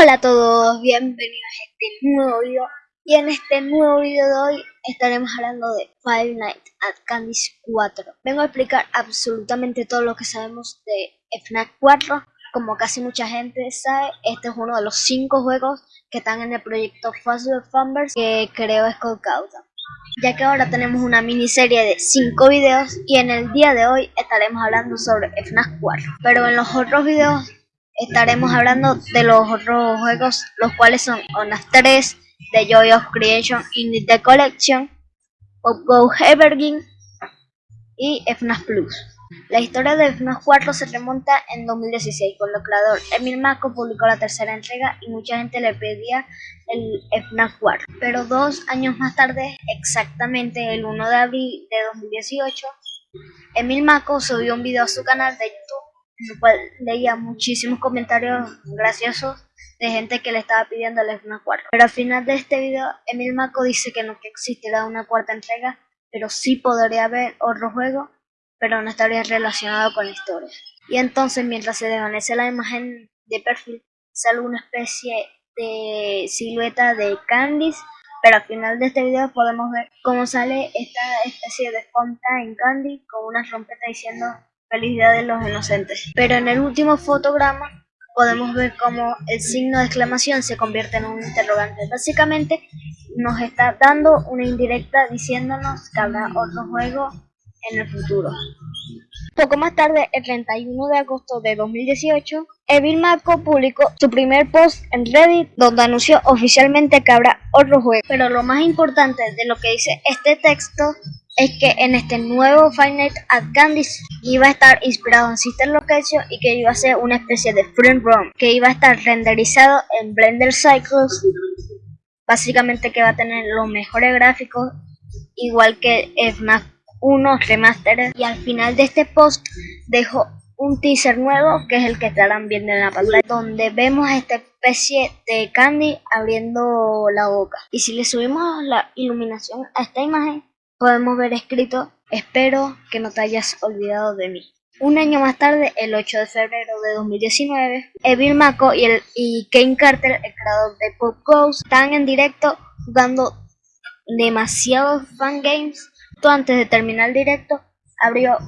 Hola a todos, bienvenidos a este nuevo video. Y en este nuevo video de hoy estaremos hablando de Five Nights at Candy's 4 Vengo a explicar absolutamente todo lo que sabemos de FNAF 4 Como casi mucha gente sabe, este es uno de los 5 juegos que están en el proyecto Fast Fumbers que creó Scott Cawthon ya que ahora tenemos una miniserie de 5 videos y en el día de hoy estaremos hablando sobre FNAF 4 Pero en los otros videos estaremos hablando de los otros juegos, los cuales son ONAF 3, The Joy of Creation in the Collection, Pop Go Evergreen y FNAF Plus. La historia de FNAF 4 se remonta en 2016, cuando el creador Emil Mako publicó la tercera entrega y mucha gente le pedía el FNAF 4. Pero dos años más tarde, exactamente el 1 de abril de 2018, Emil Mako subió un video a su canal de en el cual leía muchísimos comentarios graciosos de gente que le estaba pidiendo el FNAF 4. Pero al final de este video, Emil Mako dice que no que existirá una cuarta entrega, pero sí podría haber otro juego, pero no estaría relacionado con la historia. Y entonces, mientras se desvanece la imagen de perfil, sale una especie de silueta de Candice, pero al final de este video podemos ver cómo sale esta especie de fonta en Candy con una trompeta diciendo felicidad de los inocentes. Pero en el último fotograma podemos ver cómo el signo de exclamación se convierte en un interrogante. Básicamente nos está dando una indirecta diciéndonos que habrá otro juego en el futuro. Poco más tarde, el 31 de agosto de 2018, Evil Mako publicó su primer post en Reddit donde anunció oficialmente que habrá otro juego. Pero lo más importante de lo que dice este texto es que en este nuevo Five at Candy's iba a estar inspirado en Sister Location y que iba a ser una especie de front room que iba a estar renderizado en Blender Cycles. Básicamente que va a tener los mejores gráficos igual que FNAF 1 Remastered y al final de este post dejo un teaser nuevo que es el que estarán viendo en la pantalla donde vemos esta especie de Candy abriendo la boca. Y si le subimos la iluminación a esta imagen podemos ver escrito espero que no te hayas olvidado de mí un año más tarde, el 8 de febrero de 2019, Evil Mako y, el, Kane Carter, el creador de Pop Ghost, están en directo jugando demasiados fangames. Antes de terminar el directo, abrió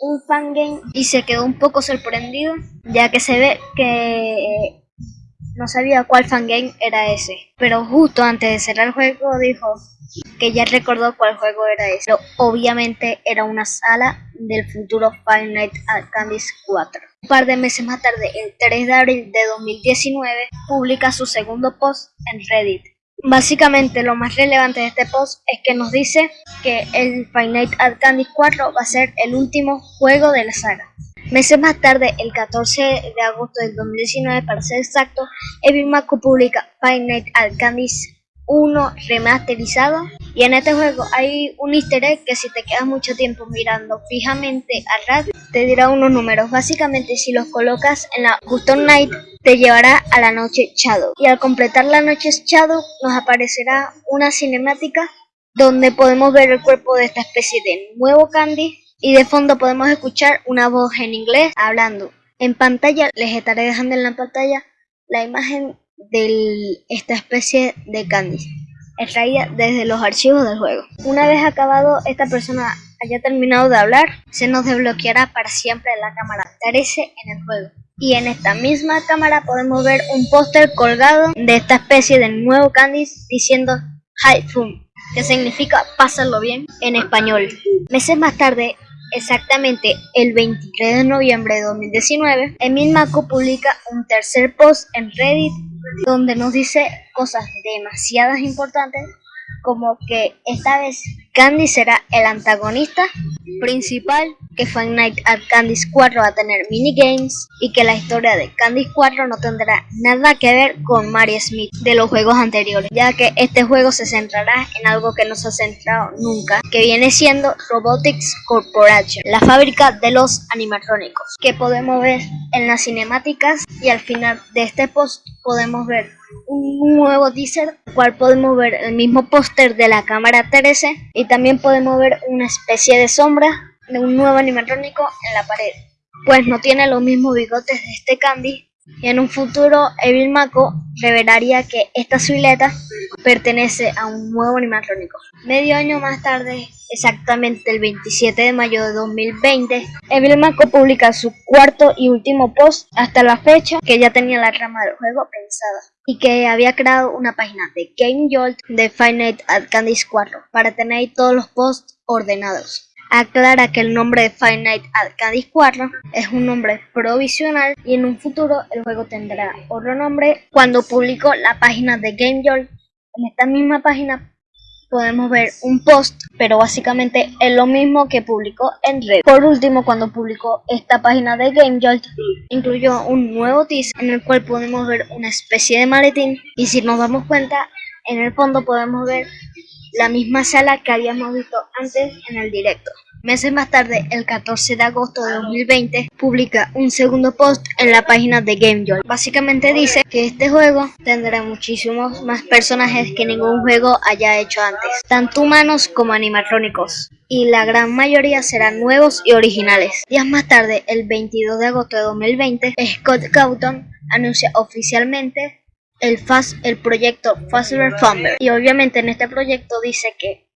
un fangame y se quedó un poco sorprendido, ya que se ve que no sabía cuál fangame era ese. Pero justo antes de cerrar el juego dijo, que ya recordó cuál juego era ese. Pero obviamente era una sala del futuro Five Nights at Candy's 4. Un par de meses más tarde, el 3 de abril de 2019, publica su segundo post en Reddit. Básicamente lo más relevante de este post es que nos dice que el Five Nights at Candy's 4 va a ser el último juego de la saga. Meses más tarde, el 14 de agosto del 2019 para ser exacto, Evil Mako publica Five Nights at uno remasterizado. Y en este juego hay un easter egg que si te quedas mucho tiempo mirando fijamente al radio te dirá unos números. Básicamente si los colocas en la custom night te llevará a la noche shadow. Y al completar la noche shadow nos aparecerá una cinemática donde podemos ver el cuerpo de esta especie de nuevo candy. Y de fondo podemos escuchar una voz en inglés hablando. En pantalla les estaré dejando en la pantalla la imagen de esta especie de candy, extraída desde los archivos del juego. Una vez acabado esta persona haya terminado de hablar, se nos desbloqueará para siempre la cámara 13 en el juego. Y en esta misma cámara podemos ver un póster colgado de esta especie de nuevo Candice diciendo Hi Fun, que significa pásalo bien en español. Meses más tarde, exactamente el 23 de noviembre de 2019, Emil Mako publica un tercer post en Reddit donde nos dice cosas demasiadas importantes como que esta vez Candy será el antagonista principal, que Five Night at Candy's 4 va a tener minigames y que la historia de Candy's 4 no tendrá nada que ver con Mary Smith de los juegos anteriores, ya que este juego se centrará en algo que no se ha centrado nunca, que viene siendo Robotics Corporation, la fábrica de los animatrónicos, que podemos ver en las cinemáticas y al final de este post podemos ver un nuevo teaser, cual podemos ver el mismo póster de la cámara 13 y también podemos ver una especie de sombra de un nuevo animatrónico en la pared. Pues no tiene los mismos bigotes de este Candy, Y en un futuro, Evil Mako revelaría que esta silueta pertenece a un nuevo animatrónico. Medio año más tarde, exactamente el 27 de mayo de 2020, Evil Mako publica su cuarto y último post hasta la fecha que ya tenía la trama del juego pensada y que había creado una página de Game Jolt de at Candy's 4 para tener todos los posts ordenados aclara que el nombre de Five Nights at Candy's 4 es un nombre provisional y en un futuro el juego tendrá otro nombre. Cuando publicó la página de Game Jolt, en esta misma página podemos ver un post, pero básicamente es lo mismo que publicó en Red. Por último, cuando publicó esta página de Game Jolt, incluyó un nuevo teaser en el cual podemos ver una especie de maletín y si nos damos cuenta, en el fondo podemos ver la misma sala que habíamos visto antes en el directo. Meses más tarde, el 14 de agosto de 2020, publica un segundo post en la página de GameJoy. Básicamente dice que este juego tendrá muchísimos más personajes que ningún juego haya hecho antes, tanto humanos como animatrónicos, y la gran mayoría serán nuevos y originales. Días más tarde, el 22 de agosto de 2020, Scott Cawthon anuncia oficialmente el, fast, el proyecto Faster Fumble. Y obviamente en este proyecto dice que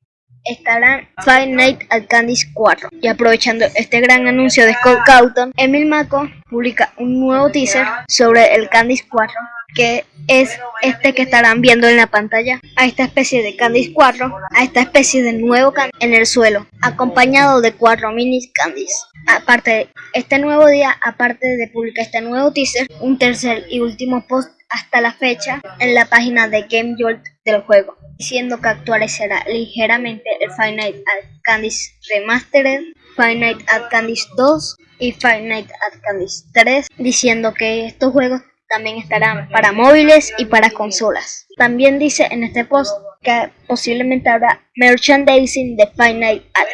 estarán Five Nights at Candy's 4. Y aprovechando este gran anuncio de Scott Cawthon, Emil Mako publica un nuevo teaser sobre el Candy's 4 que es este que estarán viendo en la pantalla, a esta especie de Candice 4, a esta especie de nuevo Candice en el suelo, acompañado de cuatro mini Candice. Aparte, este nuevo día, aparte de publicar este nuevo teaser, un tercer y último post hasta la fecha en la página de Game Jolt del juego, diciendo que actualizará ligeramente el Five Nights at Candy's Remastered, Five Nights at Candy's 2 y Nights at Candy's 3, diciendo que estos juegos también estarán para móviles y para consolas. También dice en este post que posiblemente habrá merchandising de Five Nights at.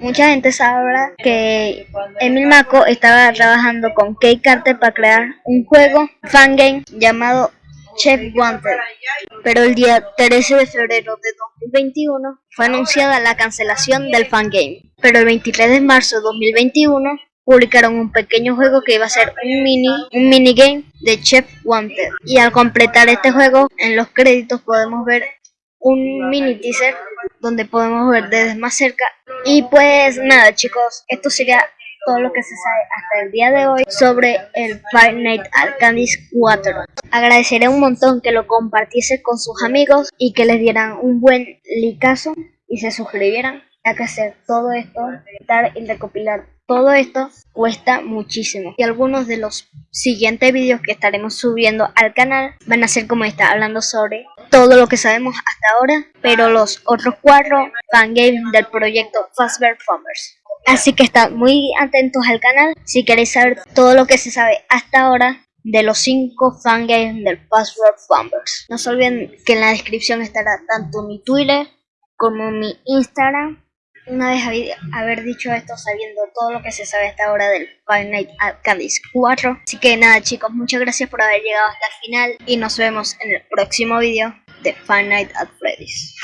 Mucha gente sabrá que Emil Mako estaba trabajando con Kate Carter para crear un juego fangame llamado Chef Wanted, pero el día 13 de febrero de 2021 fue anunciada la cancelación del fangame, pero el 23 de marzo de 2021 publicaron un pequeño juego que iba a ser un mini un minigame de Chef Wanted y al completar este juego en los créditos podemos ver un mini teaser donde podemos ver desde más cerca. Y pues nada chicos esto sería todo lo que se sabe hasta el día de hoy sobre el Five Nights at 4. Agradeceré un montón que lo compartiese con sus amigos y que les dieran un buen licazo y se suscribieran ya que hacer todo esto, editar y recopilar todo esto cuesta muchísimo y algunos de los siguientes vídeos que estaremos subiendo al canal van a ser como esta, hablando sobre todo lo que sabemos hasta ahora, pero los otros cuatro fangames del proyecto Fastbear Farmers. Así que están muy atentos al canal si queréis saber todo lo que se sabe hasta ahora de los 5 fangames del Fastbear Farmers. No se olviden que en la descripción estará tanto mi Twitter como mi Instagram una vez haber dicho esto, sabiendo todo lo que se sabe hasta ahora del Five Nights at Candy's 4. Así que nada chicos, muchas gracias por haber llegado hasta el final y nos vemos en el próximo video de Five Nights at Freddy's.